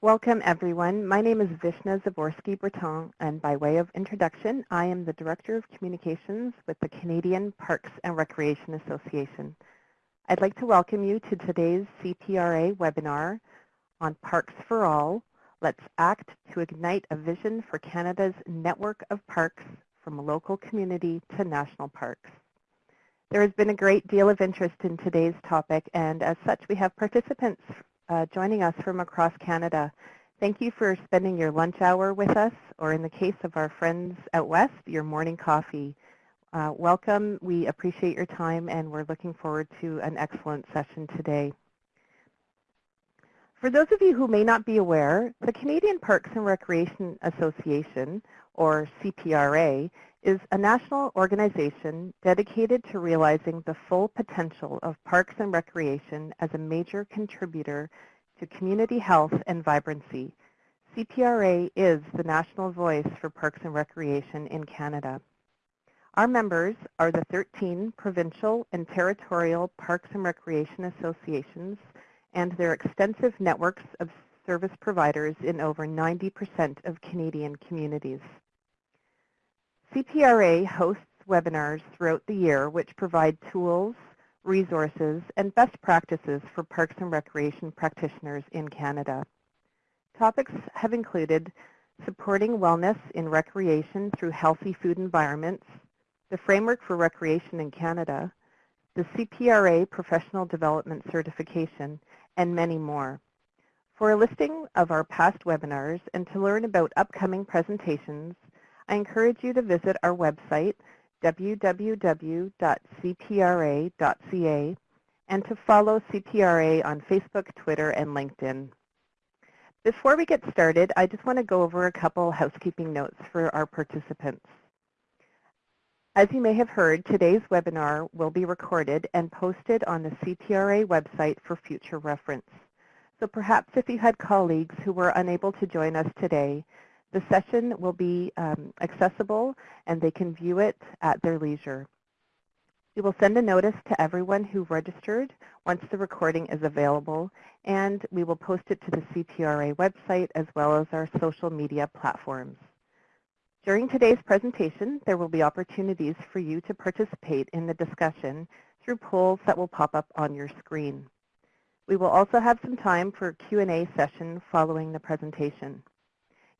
Welcome, everyone. My name is Vishna Zaborsky-Breton, and by way of introduction, I am the Director of Communications with the Canadian Parks and Recreation Association. I'd like to welcome you to today's CPRA webinar on Parks for All, Let's Act to Ignite a Vision for Canada's Network of Parks from local community to national parks. There has been a great deal of interest in today's topic, and as such, we have participants uh, joining us from across Canada. Thank you for spending your lunch hour with us, or in the case of our friends out west, your morning coffee. Uh, welcome. We appreciate your time, and we're looking forward to an excellent session today. For those of you who may not be aware, the Canadian Parks and Recreation Association, or CPRA, is a national organization dedicated to realizing the full potential of parks and recreation as a major contributor to community health and vibrancy. CPRA is the national voice for parks and recreation in Canada. Our members are the 13 provincial and territorial parks and recreation associations and their extensive networks of service providers in over 90% of Canadian communities. CPRA hosts webinars throughout the year which provide tools, resources, and best practices for parks and recreation practitioners in Canada. Topics have included supporting wellness in recreation through healthy food environments, the framework for recreation in Canada, the CPRA Professional Development Certification, and many more. For a listing of our past webinars and to learn about upcoming presentations, I encourage you to visit our website, www.cpra.ca, and to follow CPRA on Facebook, Twitter, and LinkedIn. Before we get started, I just want to go over a couple housekeeping notes for our participants. As you may have heard, today's webinar will be recorded and posted on the CPRA website for future reference. So perhaps if you had colleagues who were unable to join us today, the session will be um, accessible and they can view it at their leisure. We will send a notice to everyone who registered once the recording is available and we will post it to the CPRA website as well as our social media platforms. During today's presentation, there will be opportunities for you to participate in the discussion through polls that will pop up on your screen. We will also have some time for a Q&A session following the presentation.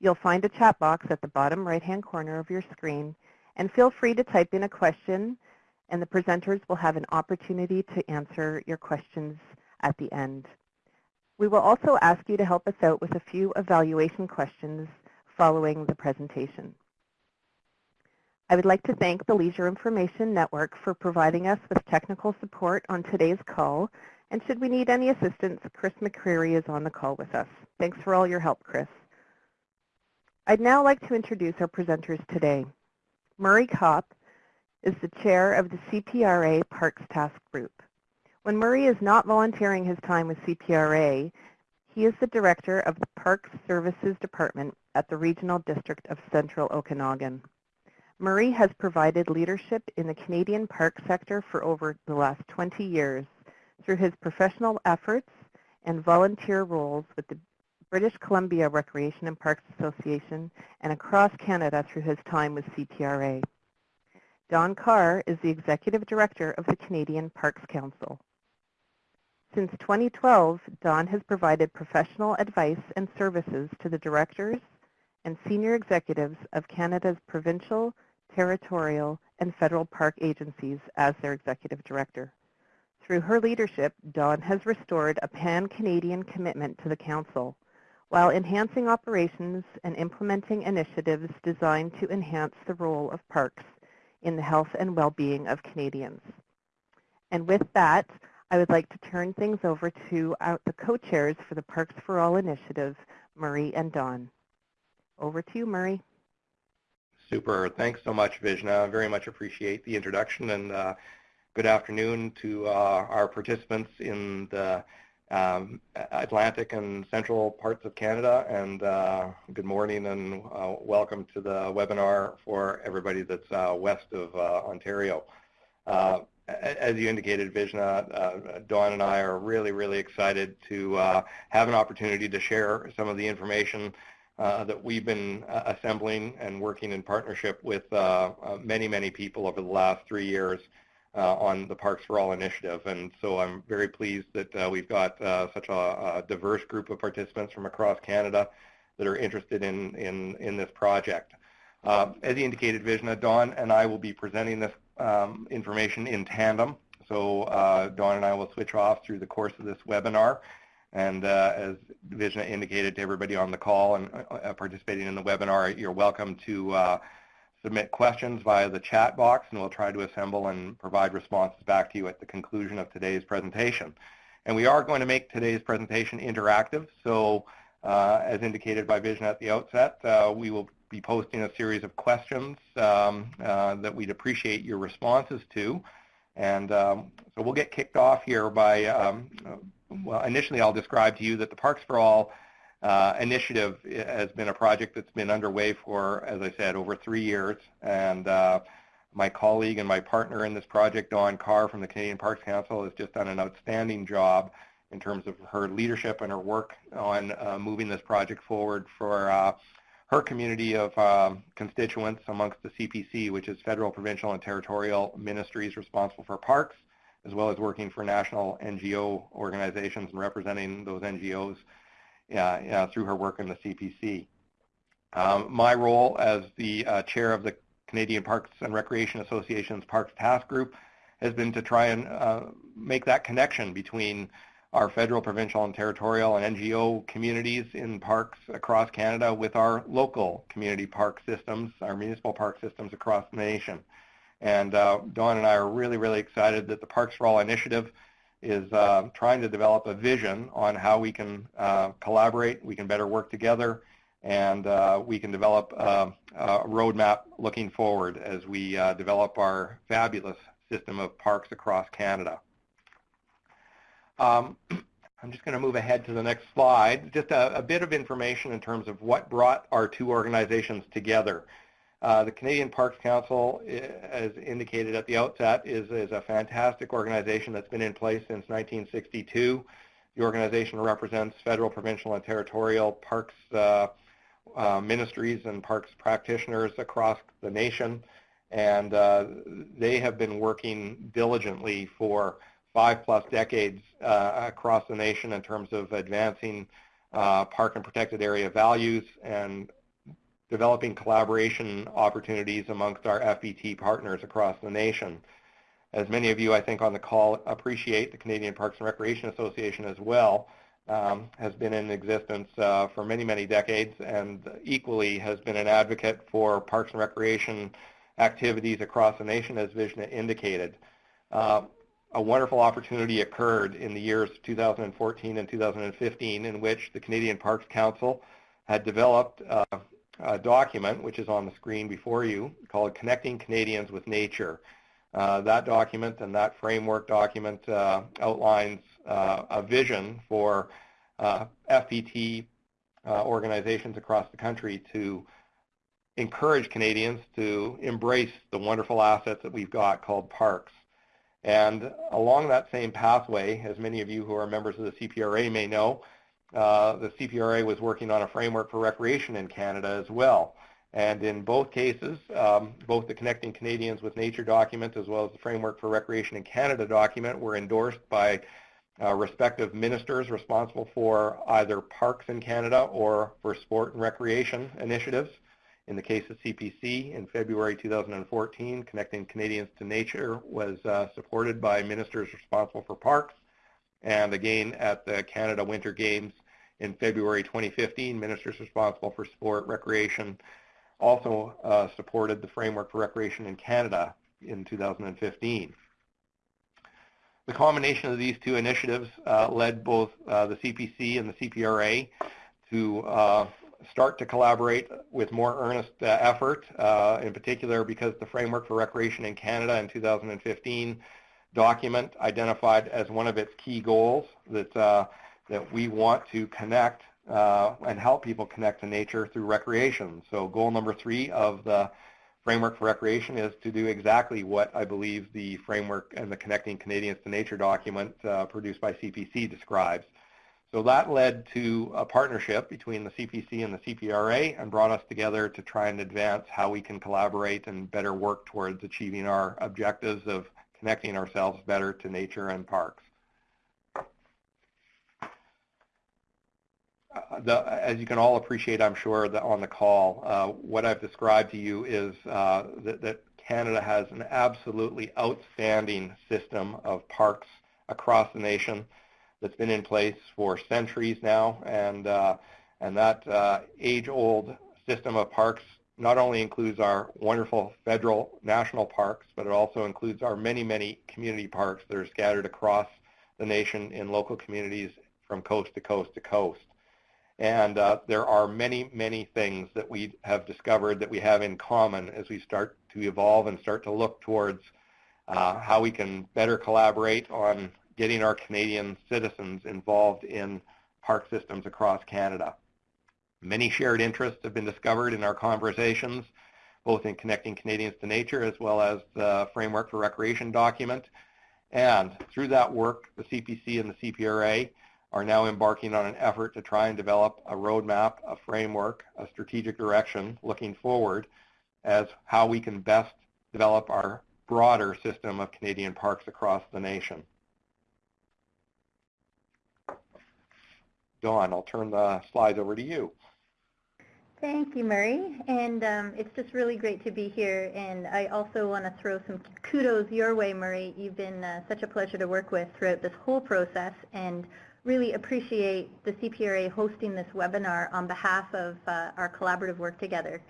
You'll find a chat box at the bottom right-hand corner of your screen, and feel free to type in a question, and the presenters will have an opportunity to answer your questions at the end. We will also ask you to help us out with a few evaluation questions following the presentation. I would like to thank the Leisure Information Network for providing us with technical support on today's call, and should we need any assistance, Chris McCreary is on the call with us. Thanks for all your help, Chris. I'd now like to introduce our presenters today. Murray Kopp is the chair of the CPRA Parks Task Group. When Murray is not volunteering his time with CPRA, he is the director of the Parks Services Department at the Regional District of Central Okanagan. Murray has provided leadership in the Canadian park sector for over the last 20 years through his professional efforts and volunteer roles with the British Columbia Recreation and Parks Association, and across Canada through his time with CPRA. Dawn Carr is the Executive Director of the Canadian Parks Council. Since 2012, Dawn has provided professional advice and services to the directors and senior executives of Canada's provincial, territorial, and federal park agencies as their executive director. Through her leadership, Dawn has restored a pan-Canadian commitment to the Council while enhancing operations and implementing initiatives designed to enhance the role of parks in the health and well-being of Canadians. And with that, I would like to turn things over to the co-chairs for the Parks for All initiative, Murray and Dawn. Over to you, Murray. Super. Thanks so much, Vishna. I very much appreciate the introduction and uh, good afternoon to uh, our participants in the um, Atlantic and central parts of Canada. And uh, good morning and uh, welcome to the webinar for everybody that's uh, west of uh, Ontario. Uh, as you indicated, Vishna, uh, Dawn and I are really, really excited to have an opportunity to share some of the information that we've been assembling and working in partnership with many, many people over the last three years on the Parks for All initiative. And so I'm very pleased that we've got such a, a, diverse group of participants from across Canada that are interested in, in, in this project. as you indicated, Vishna, Dawn and I will be presenting this um, information in tandem. So uh, Dawn and I will switch off through the course of this webinar. And uh, as Vishna indicated to everybody on the call and uh, participating in the webinar, you're welcome to uh, submit questions via the chat box, and we'll try to assemble and provide responses back to you at the conclusion of today's presentation. And we are going to make today's presentation interactive. So uh, as indicated by Vishna at the outset, uh, we will be posting a series of questions um, uh, that we'd appreciate your responses to. And um, so we'll get kicked off here by, um, well, initially I'll describe to you that the Parks for All uh, initiative has been a project that's been underway for, as I said, over three years. And uh, my colleague and my partner in this project, Dawn Carr from the Canadian Parks Council, has just done an outstanding job in terms of her leadership and her work on uh, moving this project forward for uh, her community of um, constituents amongst the CPC, which is federal, provincial, and territorial ministries responsible for parks, as well as working for national NGO organizations and representing those NGOs uh, through her work in the CPC. Um, my role as the uh, chair of the Canadian Parks and Recreation Association's Parks Task Group has been to try and uh, make that connection between our federal, provincial, and territorial and NGO communities in parks across Canada with our local community park systems, our municipal park systems across the nation. And uh, Dawn and I are really, really excited that the Parks for All initiative is uh, trying to develop a vision on how we can uh, collaborate, we can better work together, and uh, we can develop uh, a roadmap looking forward as we uh, develop our fabulous system of parks across Canada. Um, I'm just going to move ahead to the next slide. Just a, a, bit of information in terms of what brought our two organizations together. Uh, the Canadian Parks Council, as indicated at the outset, is, is a fantastic organization that's been in place since 1962. The organization represents federal, provincial, and territorial parks uh, uh, ministries and parks practitioners across the nation. And uh, they have been working diligently for five plus decades uh, across the nation in terms of advancing uh, park and protected area values and developing collaboration opportunities amongst our FPT partners across the nation. As many of you, I think, on the call appreciate, the Canadian Parks and Recreation Association as well um, has been in existence uh, for many, many decades and equally has been an advocate for parks and recreation activities across the nation, as Vishna indicated. Uh, a wonderful opportunity occurred in the years 2014 and 2015 in which the Canadian Parks Council had developed uh, document, which is on the screen before you, called Connecting Canadians with Nature. Uh, that document and that framework document uh, outlines uh, a vision for uh, FPT uh, organizations across the country to encourage Canadians to embrace the wonderful assets that we've got called parks. And along that same pathway, as many of you who are members of the CPRA may know, uh, the CPRA was working on a framework for recreation in Canada as well. And in both cases, um, both the Connecting Canadians with Nature document as well as the Framework for Recreation in Canada document were endorsed by uh, respective ministers responsible for either parks in Canada or for sport and recreation initiatives. In the case of CPC, in February 2014, Connecting Canadians to Nature was uh, supported by ministers responsible for parks. And again, at the Canada Winter Games in February 2015, ministers responsible for sport, recreation, also uh, supported the Framework for Recreation in Canada in 2015. The combination of these two initiatives uh, led both uh, the CPC and the CPRA to uh, start to collaborate with more earnest uh, effort, uh, in particular because the Framework for Recreation in Canada in 2015 document identified as one of its key goals that, uh, that we want to connect uh, and help people connect to nature through recreation. So goal number three of the framework for recreation is to do exactly what I believe the framework and the Connecting Canadians to Nature document uh, produced by CPC describes. So that led to a partnership between the CPC and the CPRA and brought us together to try and advance how we can collaborate and better work towards achieving our objectives of connecting ourselves better to nature and parks. Uh, the, as you can all appreciate, I'm sure, on the call, uh, what I've described to you is uh, that, that, Canada has an absolutely outstanding system of parks across the nation that's been in place for centuries now, and uh, and that uh, age-old system of parks not only includes our wonderful federal national parks, but it also includes our many, many community parks that are scattered across the nation in local communities from coast to coast to coast. And uh, there are many, many things that we have discovered that we have in common as we start to evolve and start to look towards uh, how we can better collaborate on getting our Canadian citizens involved in park systems across Canada. Many shared interests have been discovered in our conversations, both in Connecting Canadians to Nature as well as the Framework for Recreation document. And through that work, the CPC and the CPRA are now embarking on an effort to try and develop a roadmap, a framework, a strategic direction looking forward as how we can best develop our broader system of Canadian parks across the nation. Dawn, I'll turn the slides over to you. Thank you, Murray. And um, it's just really great to be here. And I also want to throw some kudos your way, Murray. You've been uh, such a pleasure to work with throughout this whole process. And really appreciate the CPRA hosting this webinar on behalf of uh, our collaborative work together.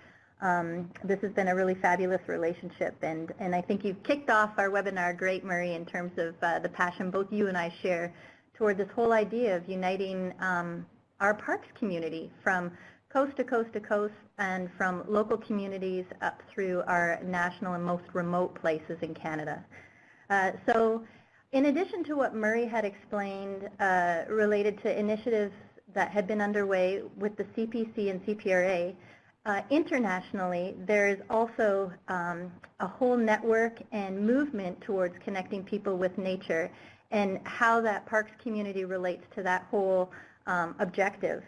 Um, this has been a really fabulous relationship, and, and I think you've kicked off our webinar great, Murray, in terms of uh, the passion both you and I share toward this whole idea of uniting um, our parks community from coast to coast to coast and from local communities up through our national and most remote places in Canada. Uh, so in addition to what Murray had explained uh, related to initiatives that had been underway with the CPC and CPRA, uh, internationally, there is also um, a whole network and movement towards connecting people with nature and how that parks community relates to that whole um, objective.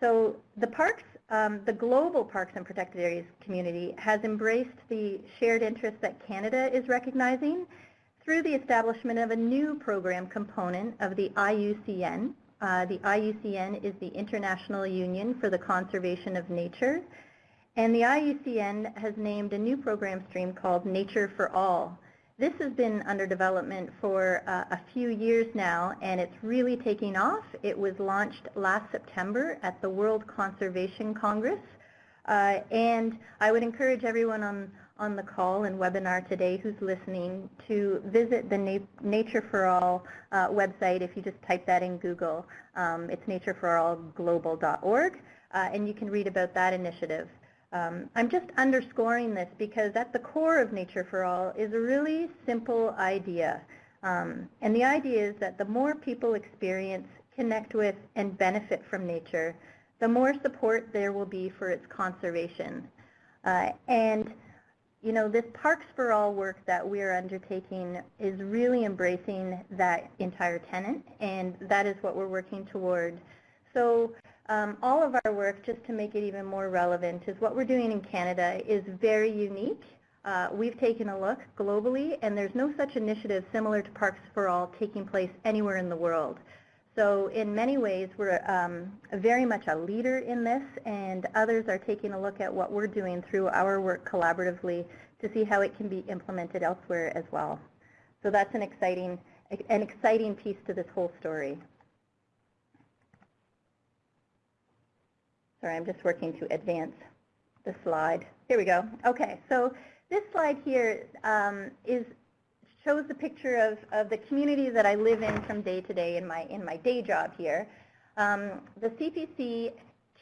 So the parks, um, the global parks and protected areas community has embraced the shared interest that Canada is recognizing through the establishment of a new program component of the IUCN. Uh, the IUCN is the International Union for the Conservation of Nature. And the IUCN has named a new program stream called Nature for All. This has been under development for uh, a few years now, and it's really taking off. It was launched last September at the World Conservation Congress. Uh, and I would encourage everyone on, on the call and webinar today who's listening to visit the Na Nature for All uh, website if you just type that in Google. Um, it's natureforallglobal.org uh, and you can read about that initiative. Um, I'm just underscoring this because at the core of Nature for All is a really simple idea. Um, and the idea is that the more people experience, connect with, and benefit from nature, the more support there will be for its conservation. Uh, and you know, this Parks for All work that we are undertaking is really embracing that entire tenant, and that is what we're working toward. So um, all of our work, just to make it even more relevant, is what we're doing in Canada is very unique. Uh, we've taken a look globally, and there's no such initiative similar to Parks for All taking place anywhere in the world. So in many ways, we're um, very much a leader in this, and others are taking a look at what we're doing through our work collaboratively to see how it can be implemented elsewhere as well. So that's an exciting, an exciting piece to this whole story. Sorry, I'm just working to advance the slide. Here we go. Okay, so this slide here um, is shows the picture of, of the community that I live in from day to day in my, in my day job here. Um, the CPC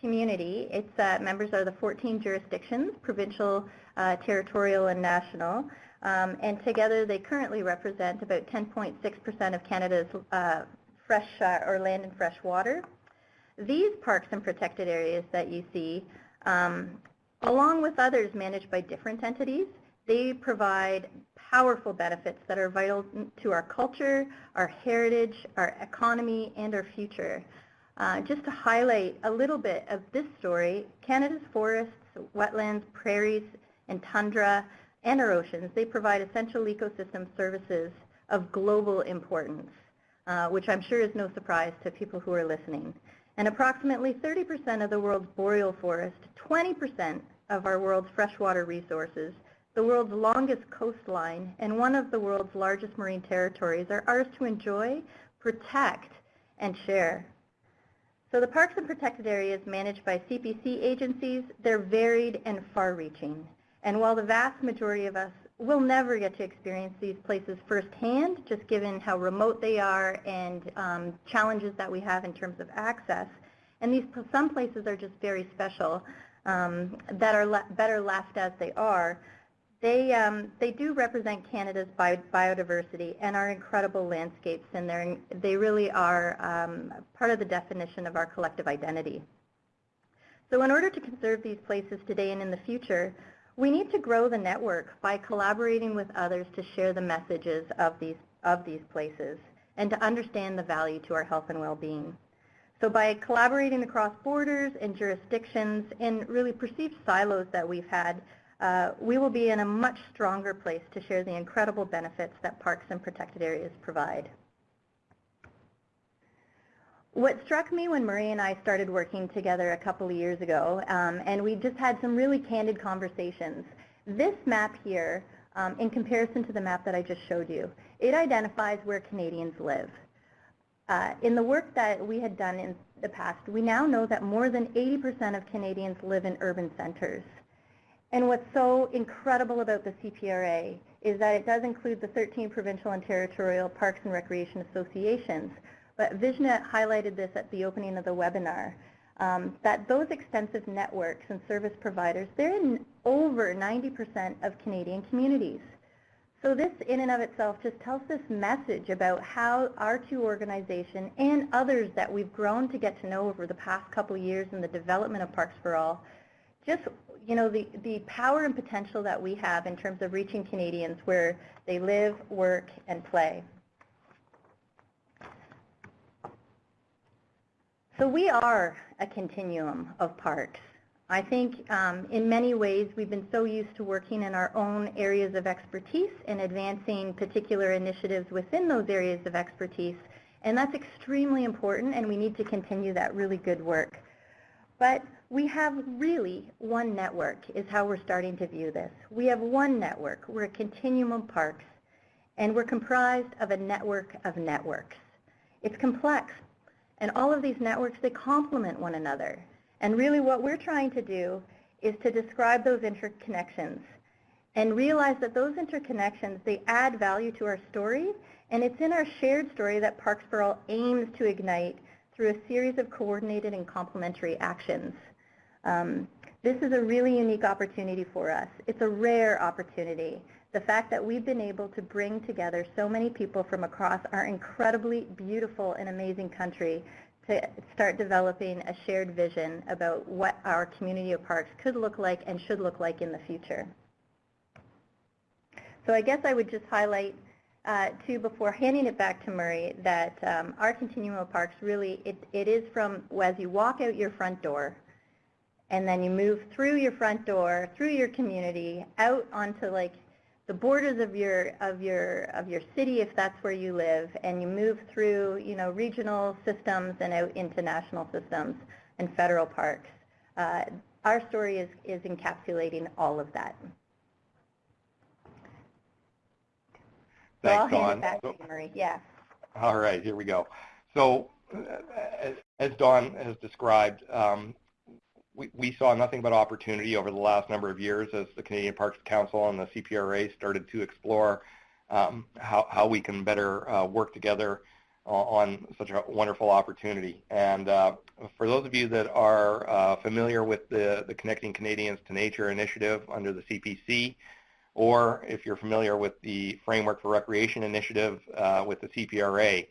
community, its uh, members are the 14 jurisdictions, provincial, uh, territorial, and national. Um, and together they currently represent about 10.6% of Canada's uh, fresh uh, or land and fresh water. These parks and protected areas that you see um, Along with others managed by different entities, they provide powerful benefits that are vital to our culture, our heritage, our economy, and our future. Uh, just to highlight a little bit of this story, Canada's forests, wetlands, prairies, and tundra, and our oceans, they provide essential ecosystem services of global importance, uh, which I'm sure is no surprise to people who are listening. And approximately 30% of the world's boreal forest, 20% of our world's freshwater resources, the world's longest coastline, and one of the world's largest marine territories are ours to enjoy, protect, and share. So the parks and protected areas managed by CPC agencies, they're varied and far-reaching. And while the vast majority of us will never get to experience these places firsthand, just given how remote they are and um, challenges that we have in terms of access, and these some places are just very special um, that are le better left as they are, they, um, they do represent Canada's bi biodiversity and our incredible landscapes, and they're, they really are um, part of the definition of our collective identity. So in order to conserve these places today and in the future, we need to grow the network by collaborating with others to share the messages of these, of these places and to understand the value to our health and well-being. So by collaborating across borders and jurisdictions and really perceived silos that we've had, uh, we will be in a much stronger place to share the incredible benefits that parks and protected areas provide. What struck me when Murray and I started working together a couple of years ago, um, and we just had some really candid conversations, this map here, um, in comparison to the map that I just showed you, it identifies where Canadians live. Uh, in the work that we had done in the past, we now know that more than 80% of Canadians live in urban centers. And what's so incredible about the CPRA is that it does include the 13 provincial and territorial parks and recreation associations. But Vishna highlighted this at the opening of the webinar, um, that those extensive networks and service providers, they're in over 90% of Canadian communities. So this in and of itself just tells this message about how our two organizations and others that we've grown to get to know over the past couple of years in the development of Parks for All, just you know, the, the power and potential that we have in terms of reaching Canadians where they live, work, and play. So we are a continuum of parks. I think um, in many ways we've been so used to working in our own areas of expertise and advancing particular initiatives within those areas of expertise. And that's extremely important and we need to continue that really good work. But we have really one network is how we're starting to view this. We have one network. We're a continuum of parks, and we're comprised of a network of networks. It's complex, and all of these networks, they complement one another. And really what we're trying to do is to describe those interconnections and realize that those interconnections, they add value to our story, and it's in our shared story that Parks for All aims to ignite through a series of coordinated and complementary actions. Um, this is a really unique opportunity for us. It's a rare opportunity. The fact that we've been able to bring together so many people from across our incredibly beautiful and amazing country to start developing a shared vision about what our community of parks could look like and should look like in the future. So I guess I would just highlight uh, too before handing it back to Murray that um, our continuum of parks really, it, it is from as you walk out your front door and then you move through your front door, through your community, out onto like the borders of your of your of your city if that's where you live, and you move through you know regional systems and out into national systems and federal parks. Uh, our story is is encapsulating all of that. Thanks, so I'll Dawn. hand it back to you, Murray. Yeah. All right, here we go. So as, as Dawn has described, um, we, we saw nothing but opportunity over the last number of years as the Canadian Parks Council and the CPRA started to explore um, how, how we can better uh, work together on such a wonderful opportunity. And uh, for those of you that are uh, familiar with the, the Connecting Canadians to Nature initiative under the CPC, or if you're familiar with the Framework for Recreation initiative uh, with the CPRA,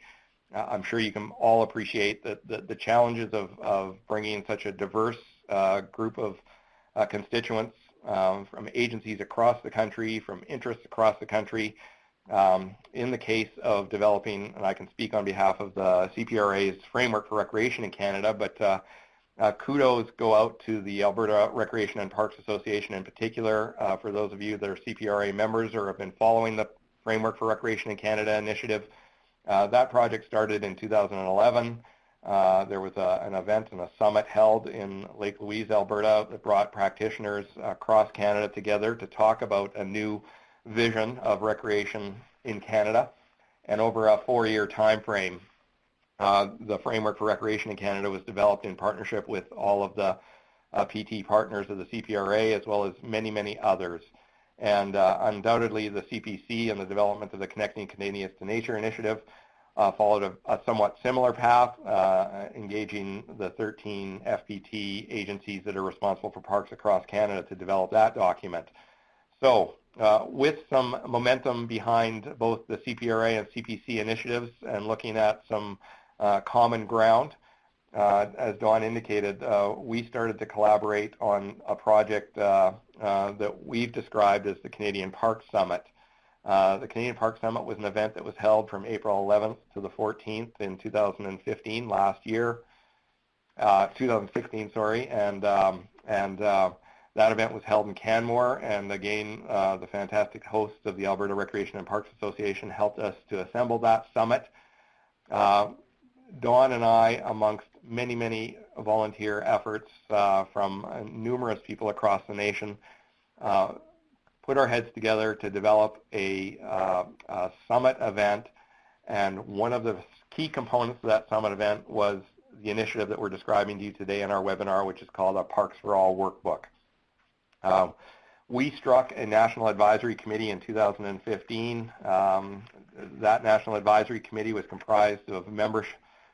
uh, I'm sure you can all appreciate the, the, the challenges of, of bringing such a diverse group of uh, constituents um, from agencies across the country, from interests across the country. Um, in the case of developing, and I can speak on behalf of the CPRA's framework for recreation in Canada, but uh, uh, kudos go out to the Alberta Recreation and Parks Association in particular. Uh, for those of you that are CPRA members or have been following the Framework for Recreation in Canada initiative, uh, that project started in 2011. Uh, there was a, an event and a summit held in Lake Louise, Alberta that brought practitioners across Canada together to talk about a new vision of recreation in Canada. And over a four-year time frame, uh, the framework for recreation in Canada was developed in partnership with all of the uh, PT partners of the CPRA as well as many, many others. And uh, undoubtedly the CPC and the development of the Connecting Canadians to Nature initiative followed a, a, somewhat similar path, uh, engaging the 13 FPT agencies that are responsible for parks across Canada to develop that document. So uh, with some momentum behind both the CPRA and CPC initiatives and looking at some uh, common ground, uh, as Dawn indicated, uh, we started to collaborate on a project uh, uh, that we've described as the Canadian Park Summit. Uh, the Canadian Park Summit was an event that was held from April 11th to the 14th in 2015, last year, 2016, sorry, and um, and that event was held in Canmore, and again, the fantastic hosts of the Alberta Recreation and Parks Association helped us to assemble that summit. Dawn and I, amongst many, many volunteer efforts uh, from uh, numerous people across the nation, uh, put our heads together to develop a, uh, a, summit event. And one of the key components of that summit event was the initiative that we're describing to you today in our webinar, which is called a Parks for All workbook. Um, we struck a national advisory committee in 2015. Um, that national advisory committee was comprised of members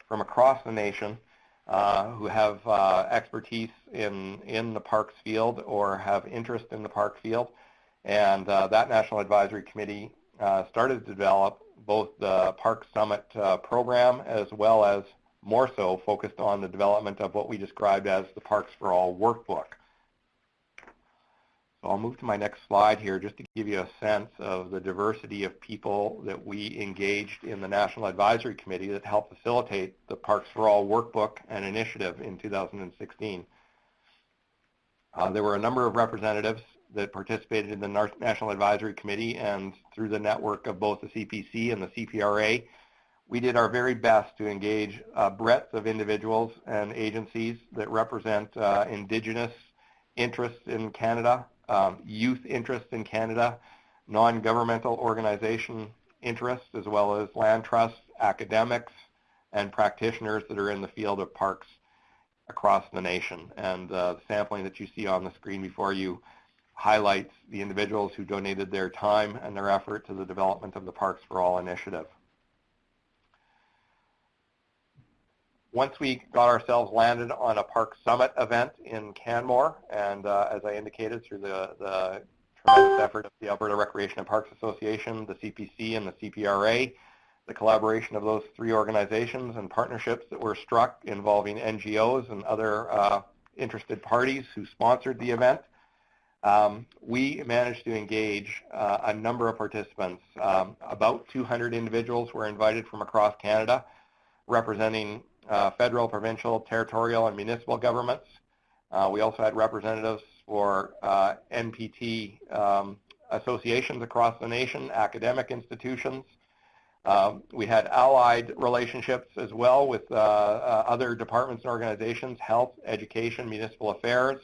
from across the nation uh, who have uh, expertise in, in the parks field or have interest in the park field. And uh, that National Advisory Committee uh, started to develop both the Park Summit uh, program as well as more so focused on the development of what we described as the Parks for All workbook. So I'll move to my next slide here just to give you a sense of the diversity of people that we engaged in the National Advisory Committee that helped facilitate the Parks for All workbook and initiative in 2016. Uh, there were a number of representatives that participated in the National Advisory Committee and through the network of both the CPC and the CPRA, we did our very best to engage a breadth of individuals and agencies that represent uh, Indigenous interests in Canada, um, youth interests in Canada, non-governmental organization interests, as well as land trusts, academics, and practitioners that are in the field of parks across the nation. And uh, the sampling that you see on the screen before you highlights the individuals who donated their time and their effort to the development of the Parks for All initiative. once we got ourselves landed on a Park Summit event in Canmore, and uh, as I indicated, through the, the tremendous effort of the Alberta Recreation and Parks Association, the CPC, and the CPRA, the collaboration of those three organizations and partnerships that were struck involving NGOs and other uh, interested parties who sponsored the event, um, we managed to engage uh, a number of participants. Um, about 200 individuals were invited from across Canada, representing uh, federal, provincial, territorial, and municipal governments. Uh, we also had representatives for uh, NPT um, associations across the nation, academic institutions. Um, we had allied relationships as well with uh, uh, other departments and organizations, health, education, municipal affairs.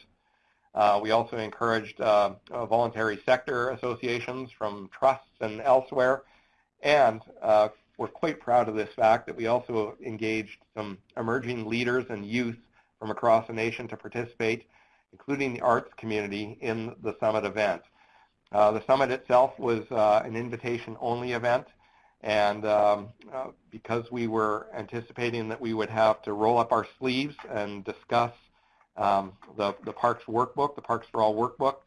Uh, we also encouraged voluntary sector associations from trusts and elsewhere, and we're quite proud of this fact that we also engaged some emerging leaders and youth from across the nation to participate, including the arts community in the summit event. Uh, the summit itself was uh, an invitation-only event, and um, uh, because we were anticipating that we would have to roll up our sleeves and discuss um, the, the Parks workbook, the Parks for All workbook,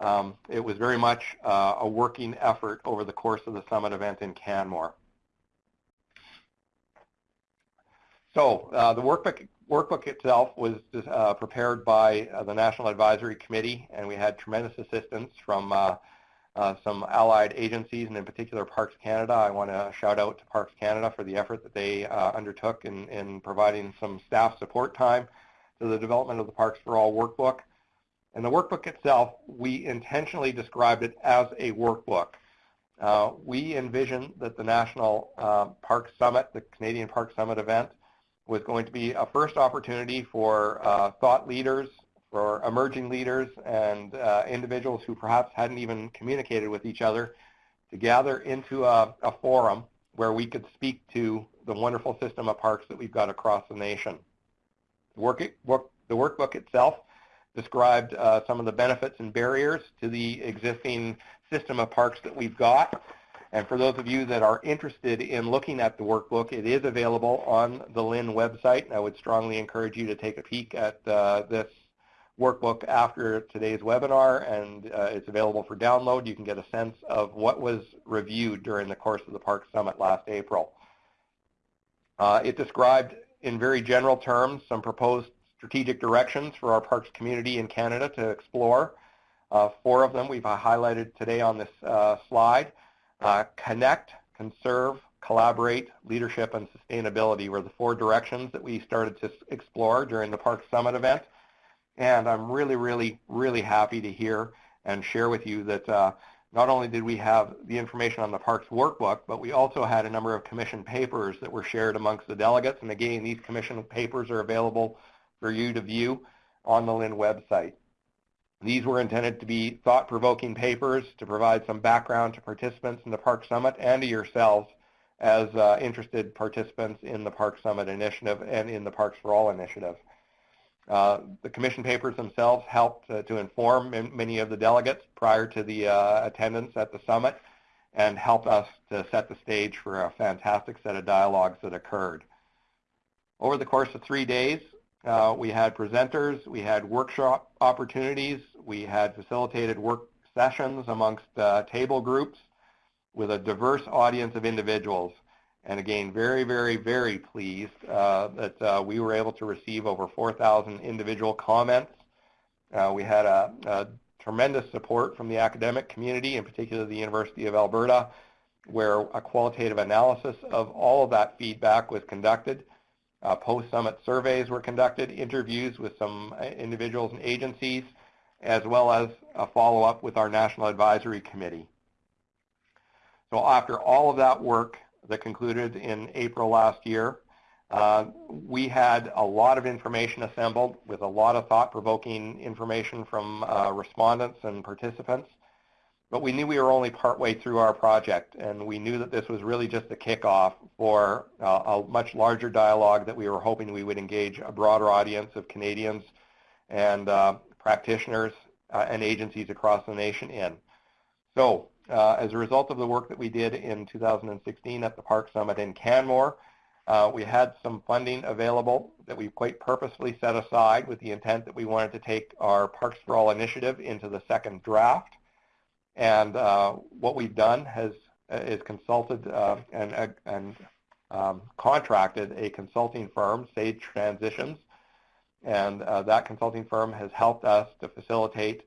um, it was very much uh, a working effort over the course of the summit event in Canmore. So uh, the workbook, workbook itself was uh, prepared by uh, the National Advisory Committee, and we had tremendous assistance from uh, uh, some allied agencies, and in particular Parks Canada. I want to shout out to Parks Canada for the effort that they undertook in, in providing some staff support time to the development of the Parks for All workbook. And the workbook itself, we intentionally described it as a workbook. Uh, we envisioned that the National uh, Park Summit, the Canadian Park Summit event, was going to be a first opportunity for uh, thought leaders, for emerging leaders and uh, individuals who perhaps hadn't even communicated with each other to gather into a, a forum where we could speak to the wonderful system of parks that we've got across the nation. The, work, work, the workbook itself described uh, some of the benefits and barriers to the existing system of parks that we've got. And for those of you that are interested in looking at the workbook, it is available on the LIN website. And I would strongly encourage you to take a peek at uh, this workbook after today's webinar, and uh, it's available for download. You can get a sense of what was reviewed during the course of the Park Summit last April. Uh, it described in very general terms some proposed strategic directions for our parks community in Canada to explore. Uh, four of them we've highlighted today on this uh, slide. Uh, connect, conserve, collaborate, leadership, and sustainability were the four directions that we started to explore during the Park Summit event. And I'm really, really, really happy to hear and share with you that uh, not only did we have the information on the Parks Workbook, but we also had a number of commission papers that were shared amongst the delegates. And again, these commission papers are available for you to view on the LIN website. These were intended to be thought-provoking papers to provide some background to participants in the Park Summit and to yourselves as uh, interested participants in the Park Summit initiative and in the Parks for All initiative. Uh, the commission papers themselves helped to inform many of the delegates prior to the uh, attendance at the summit and helped us to set the stage for a fantastic set of dialogues that occurred. Over the course of three days, uh, we had presenters, we had workshop opportunities, we had facilitated work sessions amongst uh, table groups with a diverse audience of individuals. And again, very, very, very pleased uh, that uh, we were able to receive over 4,000 individual comments. Uh, we had a, a, tremendous support from the academic community, in particular the University of Alberta, where a qualitative analysis of all of that feedback was conducted. Uh, Post-summit surveys were conducted, interviews with some uh, individuals and agencies, as well as a follow-up with our National Advisory Committee. So after all of that work, that concluded in April last year. Uh, we had a lot of information assembled with a lot of thought-provoking information from uh, respondents and participants. But we knew we were only partway through our project, and we knew that this was really just a kickoff for uh, a much larger dialogue that we were hoping we would engage a broader audience of Canadians and uh, practitioners uh, and agencies across the nation in. So uh, as a result of the work that we did in 2016 at the Park Summit in Canmore, uh, we had some funding available that we quite purposefully set aside with the intent that we wanted to take our Parks for All initiative into the second draft. And uh, what we've done has uh, is consulted uh, and, uh, and um, contracted a consulting firm, Sage Transitions, and that consulting firm has helped us to facilitate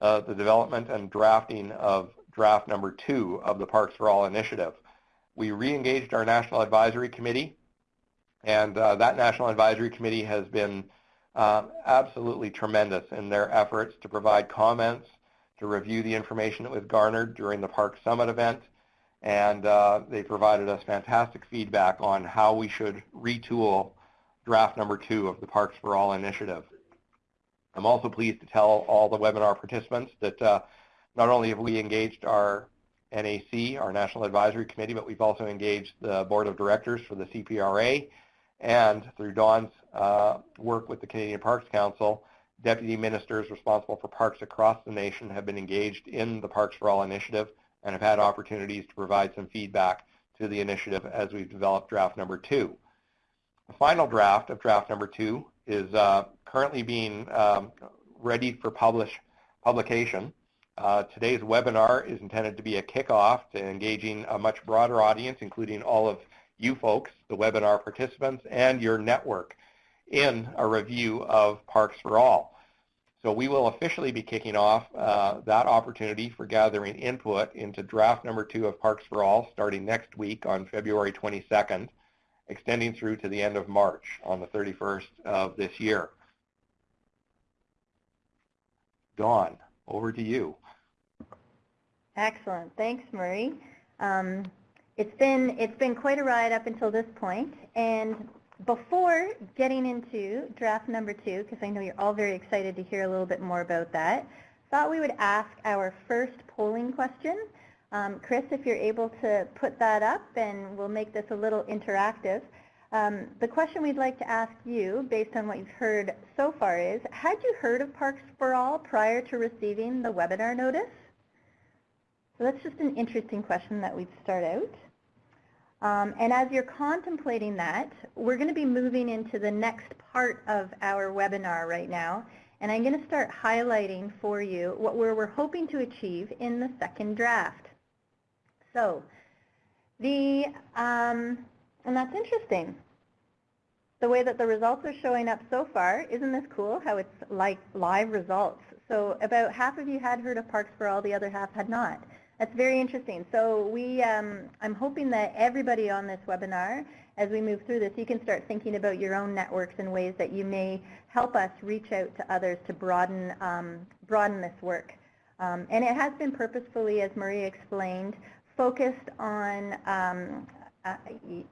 the development and drafting of draft number two of the Parks for All initiative. We re-engaged our National Advisory Committee, and uh, that National Advisory Committee has been uh, absolutely tremendous in their efforts to provide comments, to review the information that was garnered during the Park Summit event, and uh, they provided us fantastic feedback on how we should retool draft number two of the Parks for All initiative. I'm also pleased to tell all the webinar participants that uh, not only have we engaged our NAC, our National Advisory Committee, but we've also engaged the Board of Directors for the CPRA, and through Dawn's uh, work with the Canadian Parks Council, deputy ministers responsible for parks across the nation have been engaged in the Parks for All initiative and have had opportunities to provide some feedback to the initiative as we've developed draft number two. The final draft of draft number two is uh, currently being um, ready for publish, publication uh, today's webinar is intended to be a kickoff to engaging a much broader audience, including all of you folks, the webinar participants, and your network in a review of Parks for All. So we will officially be kicking off uh, that opportunity for gathering input into draft number two of Parks for All starting next week on February 22nd, extending through to the end of March on the 31st of this year. Dawn, over to you. Excellent. Thanks, Marie. Um, it's been it's been quite a ride up until this point, and before getting into draft number two, because I know you're all very excited to hear a little bit more about that, thought we would ask our first polling question. Um, Chris, if you're able to put that up, and we'll make this a little interactive. Um, the question we'd like to ask you, based on what you've heard so far, is, had you heard of Parks for All prior to receiving the webinar notice? So that's just an interesting question that we'd start out. Um, and as you're contemplating that, we're going to be moving into the next part of our webinar right now. And I'm going to start highlighting for you what we're, we're hoping to achieve in the second draft. So, the, um, and that's interesting. The way that the results are showing up so far, isn't this cool how it's like live results? So about half of you had heard of Parks for All, the other half had not. That's very interesting. So we, um, I'm hoping that everybody on this webinar, as we move through this, you can start thinking about your own networks and ways that you may help us reach out to others to broaden, um, broaden this work. Um, and it has been purposefully, as Maria explained, focused on um, uh,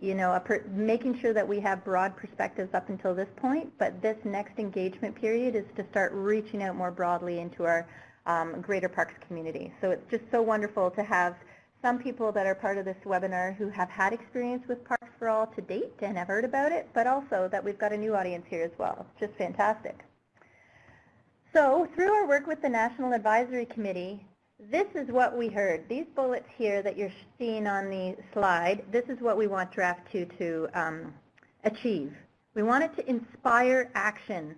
you know, making sure that we have broad perspectives up until this point, but this next engagement period is to start reaching out more broadly into our um, Greater Parks community. So it's just so wonderful to have some people that are part of this webinar who have had experience with Parks for All to date and have heard about it, but also that we've got a new audience here as well. Just fantastic. So through our work with the National Advisory Committee, this is what we heard. These bullets here that you're seeing on the slide, this is what we want Draft 2 to um, achieve. We want it to inspire action,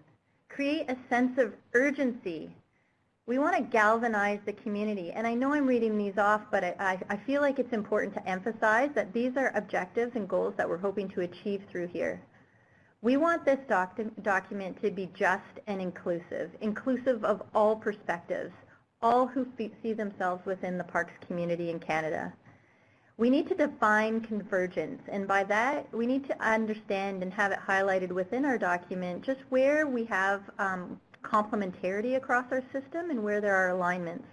create a sense of urgency we want to galvanize the community. And I know I'm reading these off, but I, I, feel like it's important to emphasize that these are objectives and goals that we're hoping to achieve through here. We want this doc document to be just and inclusive, inclusive of all perspectives, all who see themselves within the parks community in Canada. We need to define convergence, and by that, we need to understand and have it highlighted within our document just where we have um, complementarity across our system and where there are alignments.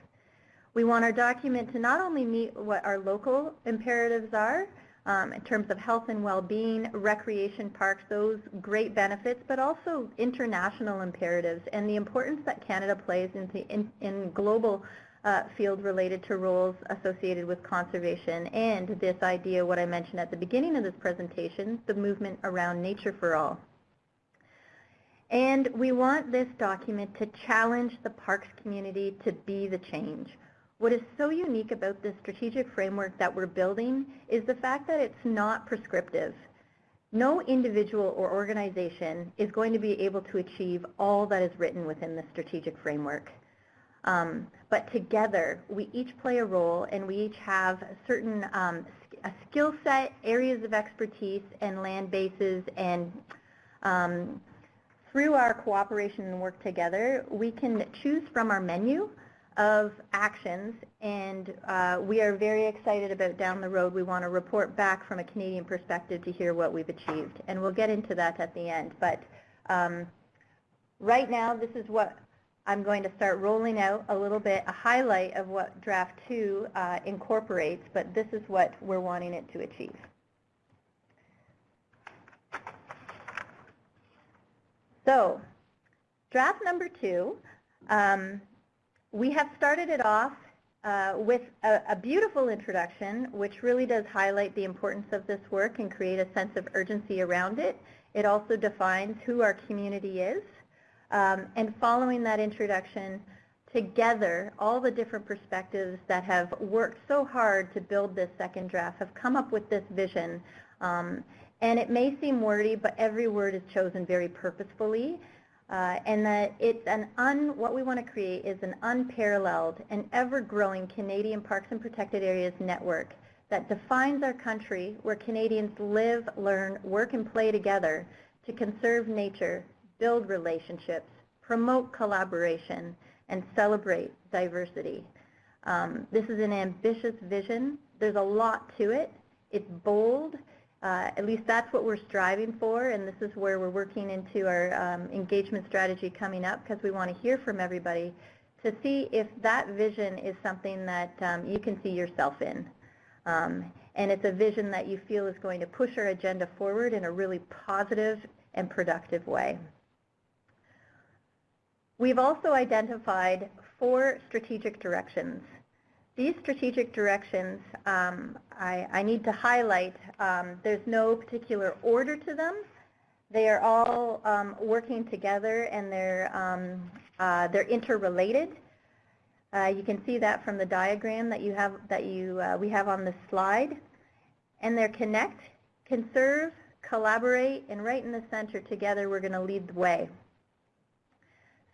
We want our document to not only meet what our local imperatives are um, in terms of health and well-being, recreation parks, those great benefits, but also international imperatives and the importance that Canada plays in, the, in, in global uh, field related to roles associated with conservation and this idea, what I mentioned at the beginning of this presentation, the movement around nature for all. And we want this document to challenge the parks community to be the change. What is so unique about this strategic framework that we're building is the fact that it's not prescriptive. No individual or organization is going to be able to achieve all that is written within the strategic framework. Um, but together, we each play a role and we each have certain um, a skill set, areas of expertise, and land bases and um, through our cooperation and work together, we can choose from our menu of actions, and uh, we are very excited about down the road. We want to report back from a Canadian perspective to hear what we've achieved, and we'll get into that at the end. But um, right now, this is what I'm going to start rolling out a little bit, a highlight of what Draft 2 uh, incorporates, but this is what we're wanting it to achieve. So draft number two, um, we have started it off uh, with a, a, beautiful introduction, which really does highlight the importance of this work and create a sense of urgency around it. It also defines who our community is. Um, and following that introduction, together, all the different perspectives that have worked so hard to build this second draft have come up with this vision. Um, and it may seem wordy, but every word is chosen very purposefully. Uh, and that it's an un, what we want to create is an unparalleled and ever-growing Canadian Parks and Protected Areas network that defines our country where Canadians live, learn, work, and play together to conserve nature, build relationships, promote collaboration, and celebrate diversity. Um, this is an ambitious vision. There's a lot to it. It's bold. Uh, at least that's what we're striving for, and this is where we're working into our um, engagement strategy coming up because we want to hear from everybody to see if that vision is something that um, you can see yourself in. Um, and it's a vision that you feel is going to push our agenda forward in a really positive and productive way. We've also identified four strategic directions. These strategic directions, um, I, I, need to highlight, um, there's no particular order to them. They are all um, working together and they're, um, uh, they're interrelated. Uh, you can see that from the diagram that you have that you uh, we have on the slide. And they're connect, conserve, collaborate, and right in the center together we're going to lead the way.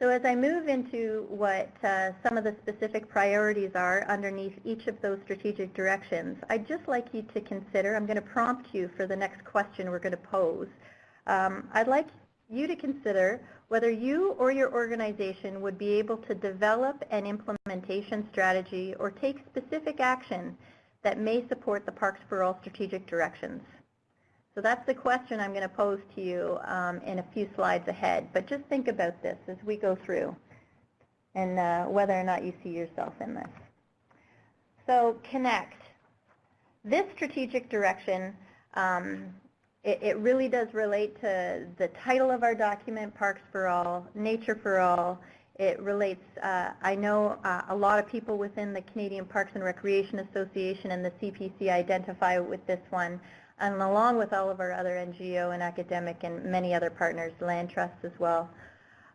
So as I move into what uh, some of the specific priorities are underneath each of those strategic directions, I'd just like you to consider, I'm going to prompt you for the next question we're going to pose. Um, I'd like you to consider whether you or your organization would be able to develop an implementation strategy or take specific action that may support the Parks for All strategic directions. So that's the question I'm going to pose to you um, in a few slides ahead. But just think about this as we go through and uh, whether or not you see yourself in this. So connect. This strategic direction um, it, it really does relate to the title of our document, Parks for All, Nature for All. It relates, uh, I know uh, a lot of people within the Canadian Parks and Recreation Association and the CPC identify with this one, and along with all of our other NGO and academic and many other partners, land trusts as well.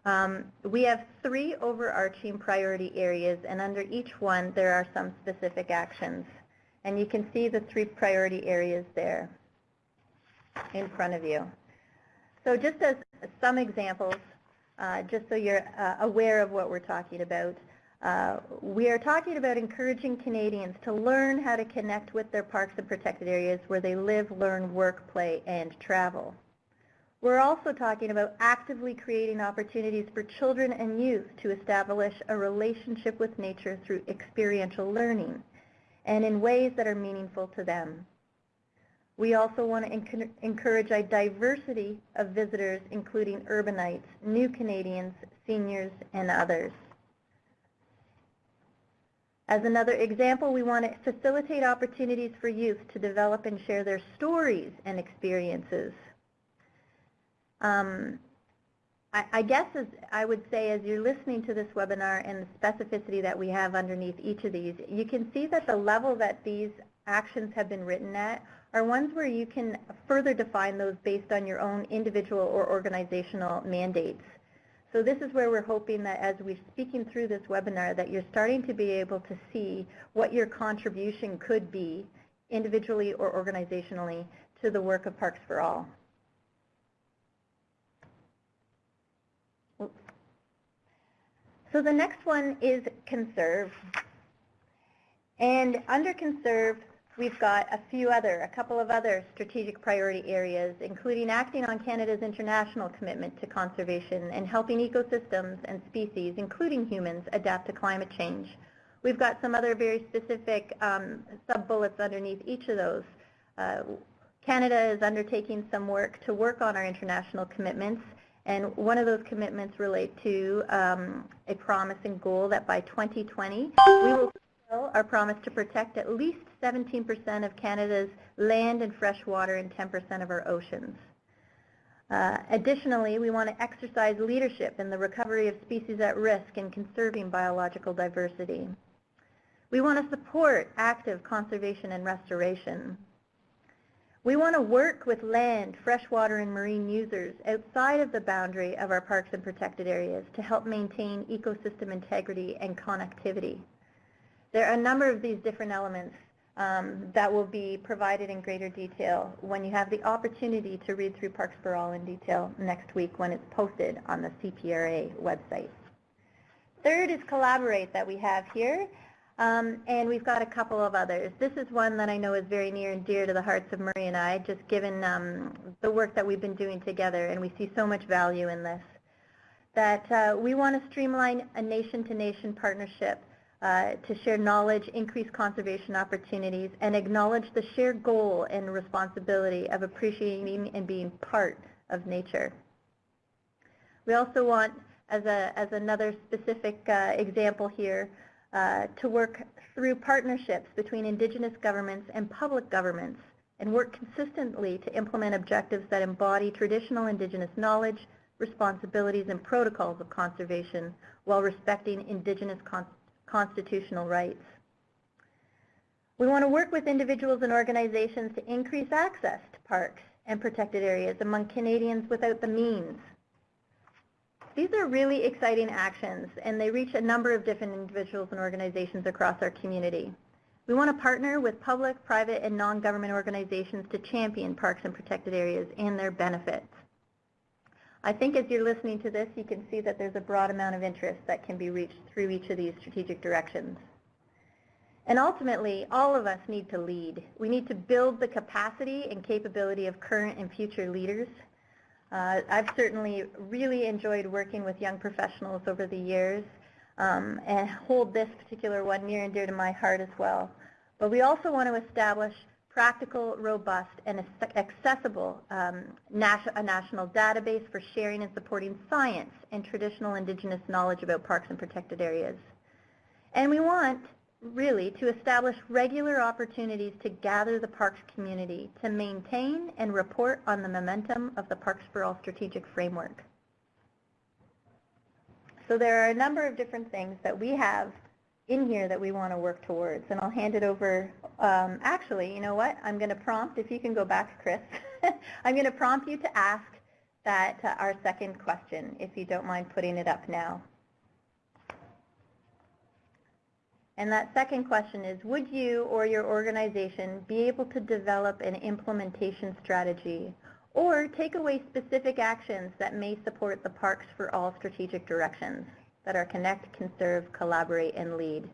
Um, we have three overarching priority areas, and under each one there are some specific actions. And you can see the three priority areas there in front of you. So just as some examples, uh, just so you're uh, aware of what we're talking about, uh, we are talking about encouraging Canadians to learn how to connect with their parks and protected areas where they live, learn, work, play, and travel. We're also talking about actively creating opportunities for children and youth to establish a relationship with nature through experiential learning and in ways that are meaningful to them. We also want to encourage a diversity of visitors, including urbanites, new Canadians, seniors, and others. As another example, we want to facilitate opportunities for youth to develop and share their stories and experiences. Um, I, I, guess as I would say as you're listening to this webinar and the specificity that we have underneath each of these, you can see that the level that these actions have been written at are ones where you can further define those based on your own individual or organizational mandates. So this is where we're hoping that as we're speaking through this webinar that you're starting to be able to see what your contribution could be individually or organizationally to the work of Parks for All. So the next one is conserve. And under conserve, We've got a few other, a couple of other strategic priority areas, including acting on Canada's international commitment to conservation and helping ecosystems and species, including humans, adapt to climate change. We've got some other very specific um, sub-bullets underneath each of those. Uh, Canada is undertaking some work to work on our international commitments, and one of those commitments relate to um, a promise and goal that by 2020 we will fulfill our promise to protect at least 17% of Canada's land and fresh water and 10% of our oceans. Uh, additionally, we want to exercise leadership in the recovery of species at risk and conserving biological diversity. We want to support active conservation and restoration. We want to work with land, freshwater, and marine users outside of the boundary of our parks and protected areas to help maintain ecosystem integrity and connectivity. There are a number of these different elements um, that will be provided in greater detail when you have the opportunity to read through Parks for All in detail next week when it's posted on the CPRA website. Third is collaborate that we have here. Um, and we've got a couple of others. This is one that I know is very near and dear to the hearts of Murray and I, just given um, the work that we've been doing together, and we see so much value in this. That uh, we want to streamline a nation-to-nation -nation partnership uh, to share knowledge, increase conservation opportunities, and acknowledge the shared goal and responsibility of appreciating and being part of nature. We also want, as, a, as another specific uh, example here, uh, to work through partnerships between indigenous governments and public governments and work consistently to implement objectives that embody traditional indigenous knowledge, responsibilities, and protocols of conservation while respecting indigenous con constitutional rights. We want to work with individuals and organizations to increase access to parks and protected areas among Canadians without the means these are really exciting actions, and they reach a number of different individuals and organizations across our community. We want to partner with public, private, and non-government organizations to champion parks and protected areas and their benefits. I think as you're listening to this, you can see that there's a broad amount of interest that can be reached through each of these strategic directions. And ultimately, all of us need to lead. We need to build the capacity and capability of current and future leaders uh, I've certainly really enjoyed working with young professionals over the years um, and hold this particular one near and dear to my heart as well. But we also want to establish practical, robust, and accessible um, a national database for sharing and supporting science and traditional indigenous knowledge about parks and protected areas. And we want really to establish regular opportunities to gather the parks community to maintain and report on the momentum of the Parks for All strategic framework. So there are a number of different things that we have in here that we want to work towards. And I'll hand it over, um, actually, you know what? I'm going to prompt, if you can go back, Chris, I'm going to prompt you to ask that uh, our second question, if you don't mind putting it up now. And that second question is, would you or your organization be able to develop an implementation strategy or take away specific actions that may support the Parks for All strategic directions that are connect, conserve, collaborate, and lead?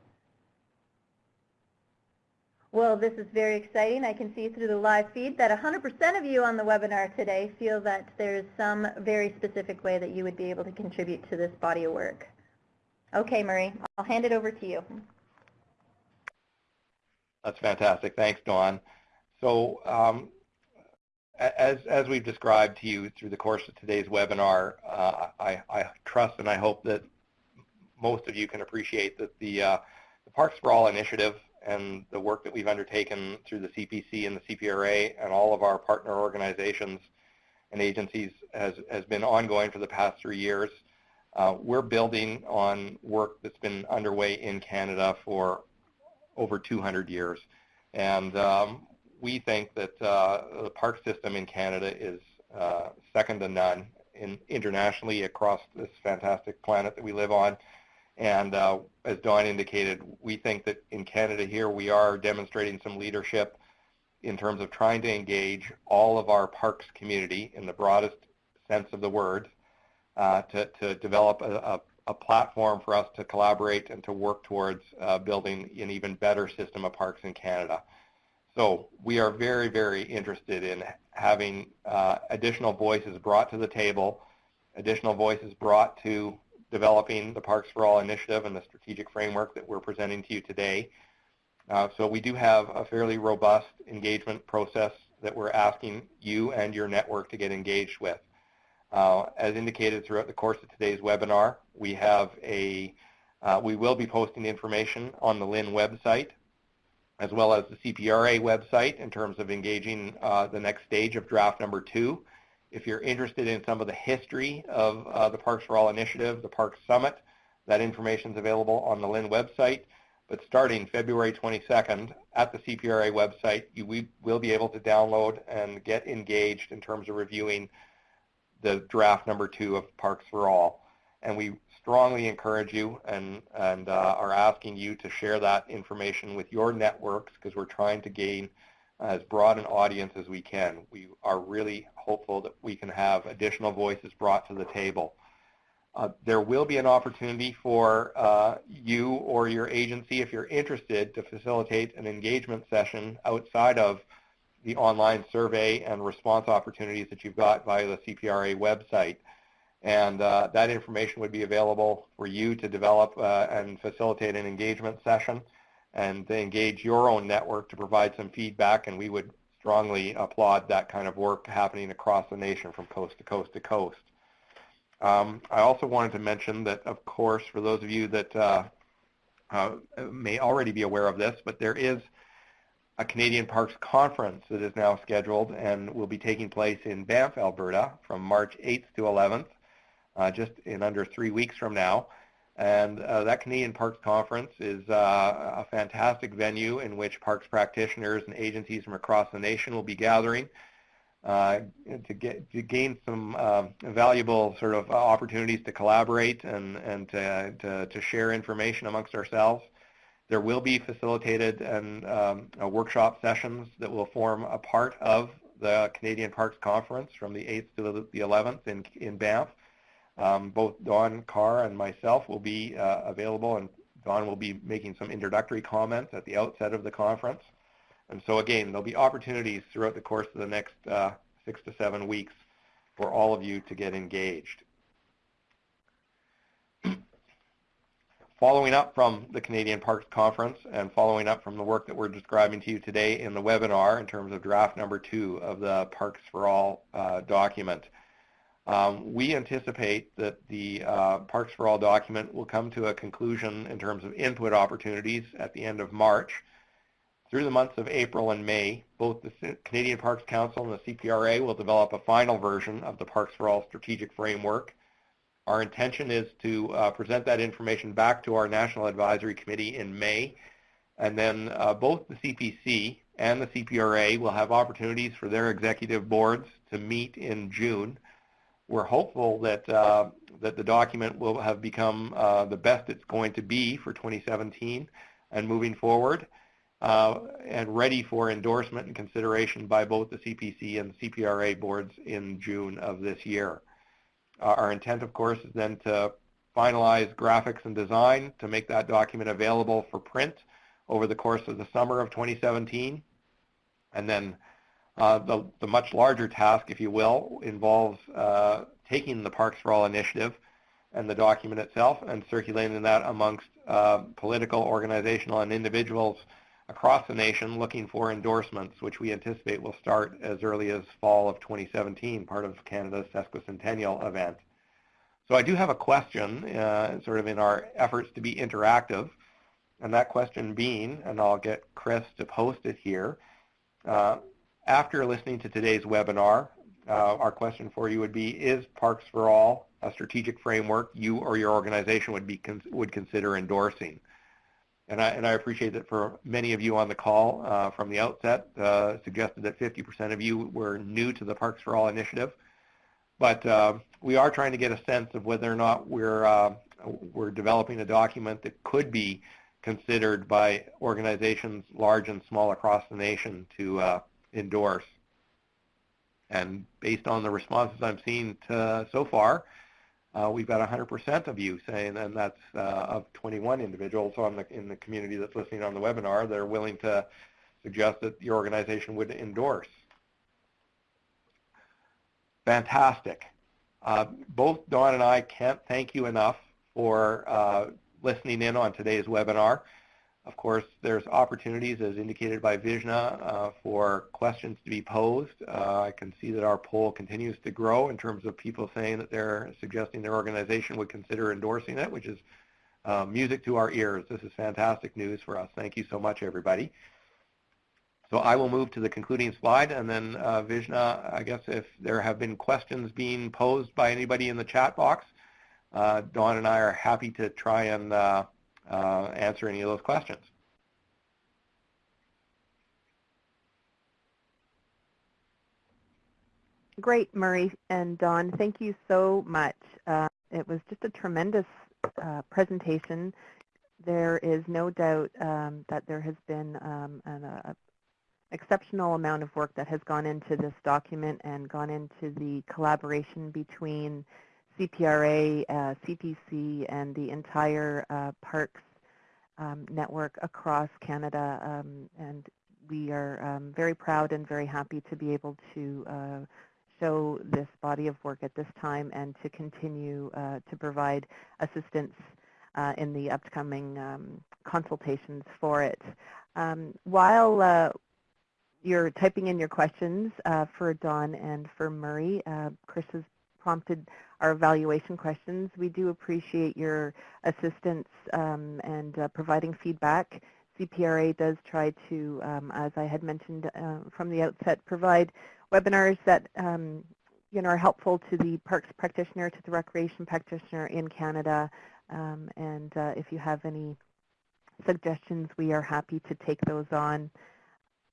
Well, this is very exciting. I can see through the live feed that 100% of you on the webinar today feel that there's some very specific way that you would be able to contribute to this body of work. Okay, Murray, I'll hand it over to you. That's fantastic. Thanks, Dawn. So um, as, as we've described to you through the course of today's webinar, uh, I, I, trust and I hope that most of you can appreciate that the, uh, the Parks for All initiative and the work that we've undertaken through the CPC and the CPRA and all of our partner organizations and agencies has, has been ongoing for the past three years. Uh, we're building on work that's been underway in Canada for over 200 years. And um, we think that uh, the park system in Canada is uh, second to none in, internationally across this fantastic planet that we live on. And uh, as Dawn indicated, we think that in Canada here we are demonstrating some leadership in terms of trying to engage all of our parks community in the broadest sense of the word uh, to, to develop a, a a platform for us to collaborate and to work towards uh, building an even better system of parks in Canada. So we are very, very interested in having uh, additional voices brought to the table, additional voices brought to developing the Parks for All initiative and the strategic framework that we're presenting to you today. Uh, so we do have a fairly robust engagement process that we're asking you and your network to get engaged with. Uh, as indicated throughout the course of today's webinar, we have a, uh, we will be posting information on the LIN website as well as the CPRA website in terms of engaging uh, the next stage of draft number two. If you're interested in some of the history of uh, the Parks for All initiative, the Parks Summit, that information is available on the LIN website. But starting February 22nd at the CPRA website, you we will be able to download and get engaged in terms of reviewing the draft number two of Parks for All. And we strongly encourage you and, and uh, are asking you to share that information with your networks because we're trying to gain as broad an audience as we can. We are really hopeful that we can have additional voices brought to the table. Uh, there will be an opportunity for uh, you or your agency, if you're interested, to facilitate an engagement session outside of the online survey and response opportunities that you've got via the CPRA website. And uh, that information would be available for you to develop uh, and facilitate an engagement session and engage your own network to provide some feedback. And we would strongly applaud that kind of work happening across the nation from coast to coast to coast. Um, I also wanted to mention that, of course, for those of you that uh, uh, may already be aware of this, but there is a Canadian Parks Conference that is now scheduled and will be taking place in Banff, Alberta from March 8th to 11th, uh, just in under three weeks from now. And uh, that Canadian Parks Conference is uh, a fantastic venue in which parks practitioners and agencies from across the nation will be gathering uh, to get to gain some uh, valuable sort of opportunities to collaborate and and to, to, to share information amongst ourselves. There will be facilitated and um, workshop sessions that will form a part of the Canadian Parks Conference from the 8th to the 11th in in Banff. Um, both Dawn Carr and myself will be uh, available, and Dawn will be making some introductory comments at the outset of the conference. And so again, there'll be opportunities throughout the course of the next uh, six to seven weeks for all of you to get engaged. following up from the Canadian Parks Conference and following up from the work that we're describing to you today in the webinar in terms of draft number two of the Parks for All uh, document, um, we anticipate that the uh, Parks for All document will come to a conclusion in terms of input opportunities at the end of March. Through the months of April and May, both the Canadian Parks Council and the CPRA will develop a final version of the Parks for All strategic framework. Our intention is to uh, present that information back to our National Advisory Committee in May, and then uh, both the CPC and the CPRA will have opportunities for their executive boards to meet in June. We're hopeful that uh, that the document will have become uh, the best it's going to be for 2017 and moving forward uh, and ready for endorsement and consideration by both the CPC and the CPRA boards in June of this year. Uh, our intent, of course, is then to finalize graphics and design to make that document available for print over the course of the summer of 2017. And then the, the, much larger task, if you will, involves uh, taking the Parks for All initiative and the document itself and circulating that amongst uh, political, organizational, and individuals across the nation looking for endorsements, which we anticipate will start as early as fall of 2017, part of Canada's sesquicentennial event. So I do have a question, uh, sort of in our efforts to be interactive, and that question being, and I'll get Chris to post it here, uh, after listening to today's webinar, uh, our question for you would be, is Parks for All a strategic framework you or your organization would, be would consider endorsing? And I, and I appreciate that for many of you on the call uh, from the outset uh, suggested that 50% of you were new to the Parks for All initiative. But uh, we are trying to get a sense of whether or not we're, uh, we're developing a document that could be considered by organizations large and small across the nation to uh, endorse. And based on the responses I'm seeing to, so far, uh, we've got 100% of you saying, and that's uh, of 21 individuals on the, in the community that's listening on the webinar that are willing to suggest that your organization would endorse. Fantastic. Uh, both Dawn and I can't thank you enough for uh, listening in on today's webinar. Of course, there's opportunities, as indicated by Vishna, uh, for questions to be posed. Uh, I can see that our poll continues to grow in terms of people saying that they're suggesting their organization would consider endorsing it, which is uh, music to our ears. This is fantastic news for us. Thank you so much, everybody. So I will move to the concluding slide, and then uh, Vishna, I guess if there have been questions being posed by anybody in the chat box, uh, Dawn and I are happy to try and uh, answer any of those questions. Great, Murray and Dawn. Thank you so much. Uh, it was just a tremendous uh, presentation. There is no doubt um, that there has been um, an uh, exceptional amount of work that has gone into this document and gone into the collaboration between CPRA, uh, CPC, and the entire uh, parks um, network across Canada. Um, and we are um, very proud and very happy to be able to uh, show this body of work at this time and to continue uh, to provide assistance uh, in the upcoming um, consultations for it. Um, while uh, you're typing in your questions for Dawn and for Murray, Chris has prompted our evaluation questions. We do appreciate your assistance um, and uh, providing feedback. CPRA does try to, um, as I had mentioned uh, from the outset, provide webinars that um, you know, are helpful to the parks practitioner, to the recreation practitioner in Canada. Um, and uh, if you have any suggestions, we are happy to take those on.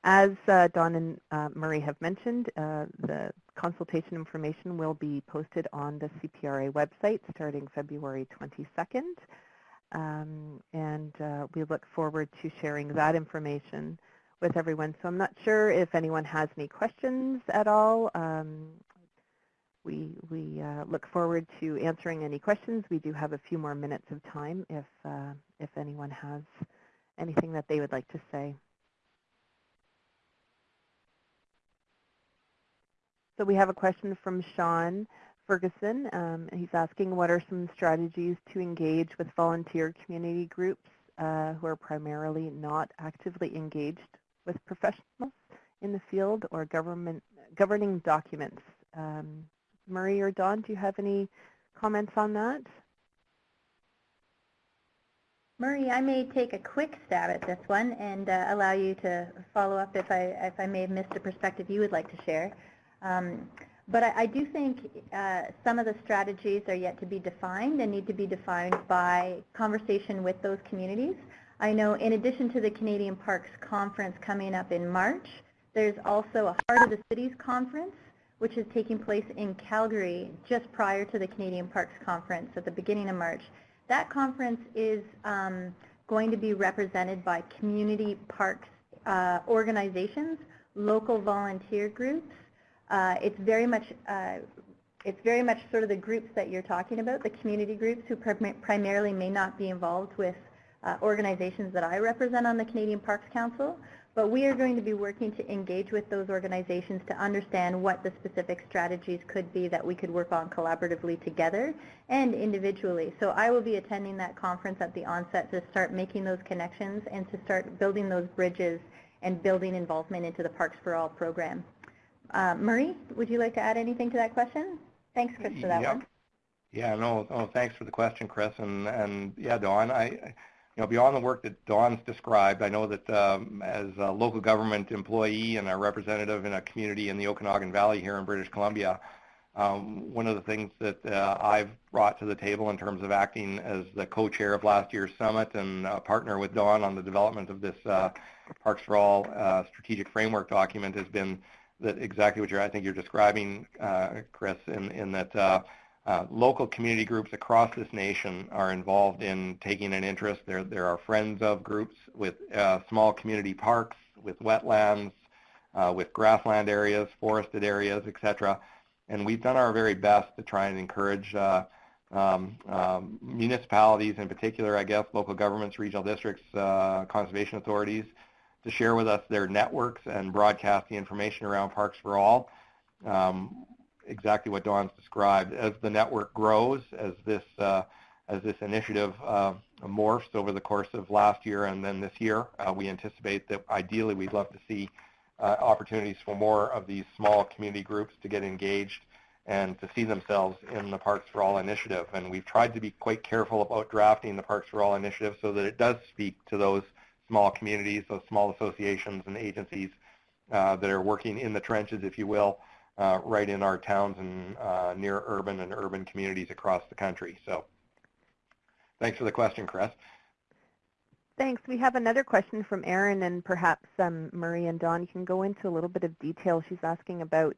As uh, Dawn and uh, Murray have mentioned, uh, the consultation information will be posted on the CPRA website starting February 22nd. Um, and uh, we look forward to sharing that information with everyone. So I'm not sure if anyone has any questions at all. Um, we we uh, look forward to answering any questions. We do have a few more minutes of time if uh, if anyone has anything that they would like to say. So we have a question from Sean Ferguson. Um, he's asking what are some strategies to engage with volunteer community groups uh, who are primarily not actively engaged with professionals in the field or government governing documents. Um, Murray or Dawn, do you have any comments on that? Murray, I may take a quick stab at this one and uh, allow you to follow up if I, if I may have missed a perspective you would like to share. Um, but I, I, do think uh, some of the strategies are yet to be defined and need to be defined by conversation with those communities. I know in addition to the Canadian Parks Conference coming up in March, there's also a Heart of the Cities Conference, which is taking place in Calgary just prior to the Canadian Parks Conference at the beginning of March. That conference is um, going to be represented by community parks uh, organizations, local volunteer groups. Uh, it's very much uh, it's very much sort of the groups that you're talking about, the community groups who prim primarily may not be involved with uh, organizations that I represent on the Canadian Parks Council, but we are going to be working to engage with those organizations to understand what the specific strategies could be that we could work on collaboratively together and individually. So I will be attending that conference at the onset to start making those connections and to start building those bridges and building involvement into the Parks for All program. Uh, Murray, would you like to add anything to that question? Thanks, Chris, for that yep. one. Yeah, no, no, thanks for the question, Chris. And, and yeah, Dawn, I, you know, beyond the work that Dawn's described, I know that um, as a local government employee and a representative in a community in the Okanagan Valley here in British Columbia, um, one of the things that uh, I've brought to the table in terms of acting as the co-chair of last year's summit and a partner with Dawn on the development of this uh, Parks for All uh, strategic framework document has been that exactly what you're, I think you're describing, uh, Chris, in, in that uh, uh, local community groups across this nation are involved in taking an interest. There, there are friends of groups with uh, small community parks, with wetlands, uh, with grassland areas, forested areas, etc. And we've done our very best to try and encourage uh, um, um, municipalities, in particular, I guess, local governments, regional districts, conservation authorities, to share with us their networks and broadcast the information around Parks for All. Um, exactly what Dawn's described. As the network grows, as this uh, as this initiative uh, morphs over the course of last year and then this year, uh, we anticipate that ideally we'd love to see uh, opportunities for more of these small community groups to get engaged and to see themselves in the Parks for All initiative. And we've tried to be quite careful about drafting the Parks for All initiative so that it does speak to those small communities, those small associations and agencies uh, that are working in the trenches, if you will, uh, right in our towns and uh, near urban and urban communities across the country. So thanks for the question, Chris. Thanks. We have another question from Erin, and perhaps um, Murray and Dawn, you can go into a little bit of detail. She's asking about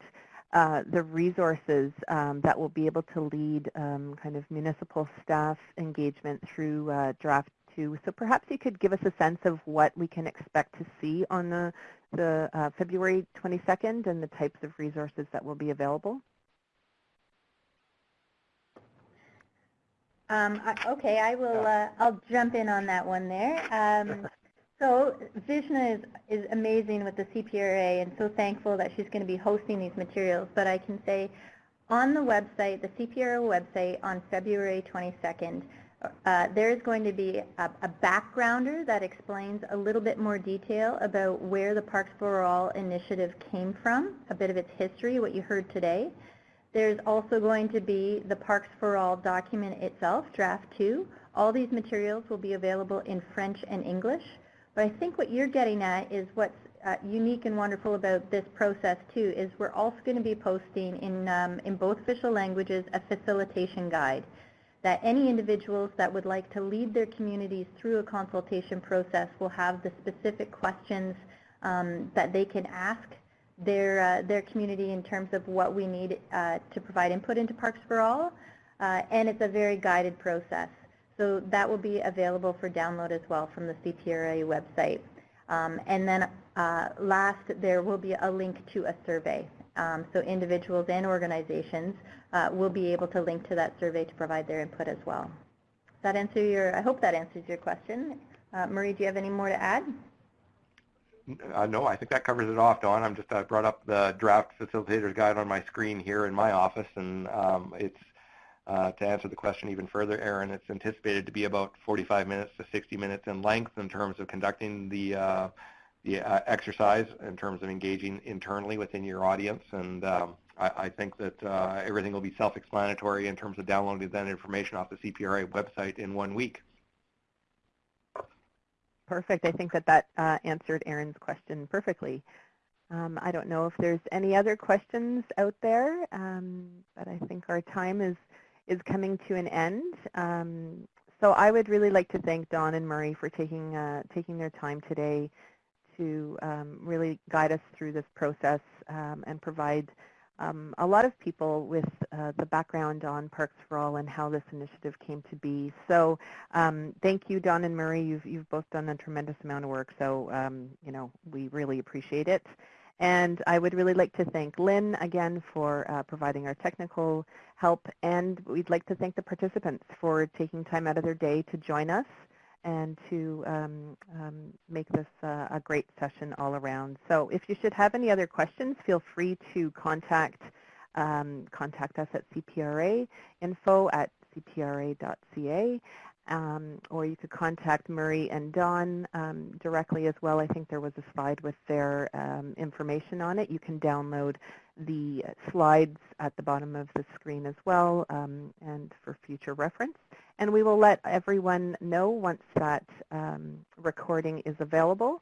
uh, the resources um, that will be able to lead um, kind of municipal staff engagement through uh, draft two. So perhaps you could give us a sense of what we can expect to see on the the uh, February 22nd and the types of resources that will be available? Um, okay, I will. Uh, I'll jump in on that one there. Um, so Vishna is is amazing with the CPRA, and so thankful that she's going to be hosting these materials. But I can say, on the website, the CPRA website, on February 22nd, uh, there is going to be a, a, backgrounder that explains a little bit more detail about where the Parks for All initiative came from, a bit of its history, what you heard today. There's also going to be the Parks for All document itself, Draft 2. All these materials will be available in French and English. But I think what you're getting at is what's uh, unique and wonderful about this process too is we're also going to be posting in, um, in both official languages a facilitation guide that any individuals that would like to lead their communities through a consultation process will have the specific questions um, that they can ask their, uh, their community in terms of what we need uh, to provide input into Parks for All. Uh, and it's a very guided process. So that will be available for download as well from the CPRA website. Um, and then uh, last, there will be a link to a survey. Um, so individuals and organizations uh, will be able to link to that survey to provide their input as well. Does that answer your, I hope that answers your question. Uh, Murray, do you have any more to add? Uh, no, I think that covers it off, Dawn. I'm just I brought up the draft facilitator's guide on my screen here in my office, and um, it's uh, to answer the question even further, Erin, it's anticipated to be about 45 minutes to 60 minutes in length in terms of conducting the uh, the uh, exercise in terms of engaging internally within your audience. And um, I, I, think that uh, everything will be self-explanatory in terms of downloading that information off the CPRA website in one week. Perfect. I think that that uh, answered Erin's question perfectly. Um, I don't know if there's any other questions out there, um, but I think our time is is coming to an end. Um, so I would really like to thank Dawn and Murray for taking uh, taking their time today to um, really guide us through this process um, and provide um, a lot of people with uh, the background on Parks for All and how this initiative came to be. So um, thank you, Dawn and Murray. You've, you've both done a tremendous amount of work, so um, you know we really appreciate it. And I would really like to thank Lynn again for uh, providing our technical help, and we'd like to thank the participants for taking time out of their day to join us and to um, um, make this uh, a great session all around. So if you should have any other questions, feel free to contact um, contact us at CPRA, info at cpra.ca, um, or you could contact Murray and Dawn um, directly as well. I think there was a slide with their um, information on it. You can download the slides at the bottom of the screen as well and for future reference. And we will let everyone know once that um, recording is available.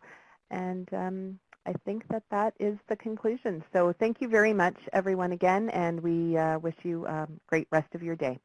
And um, I think that that is the conclusion. So thank you very much, everyone, again, and we uh, wish you a great rest of your day.